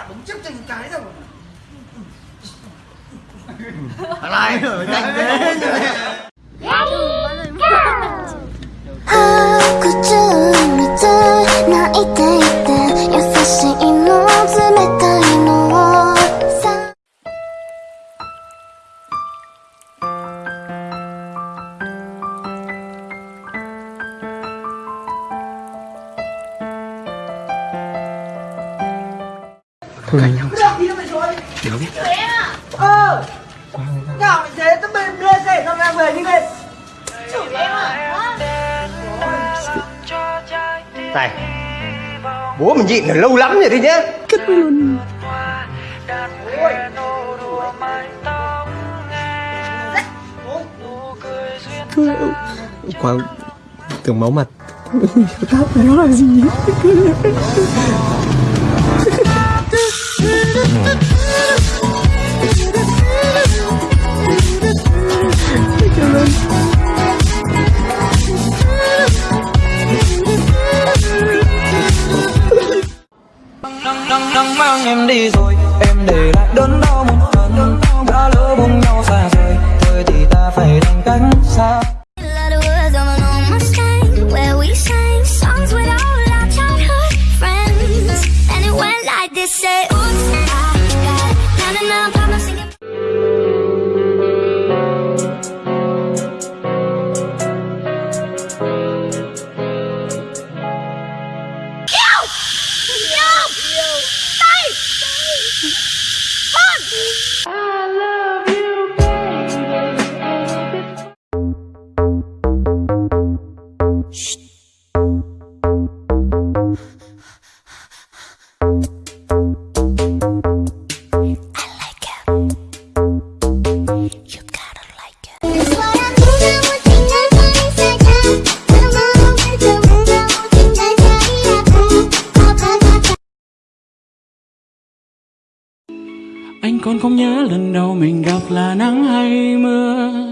tao đúng chấp cho những cái rồi lại rồi nhanh thế ờ nào mày thế tao bên đưa xe tao đang về như vậy này bố mình nhịn ở lâu lắm rồi đấy nhá. Quang tưởng máu mặt nắng nắng nắng mang em đi rồi em để lại đớn đau một Anh còn không nhớ lần đầu mình gặp là nắng hay mưa?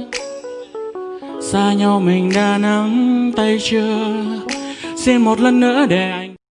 Xa nhau mình đã nắm tay chưa? Xin một lần nữa để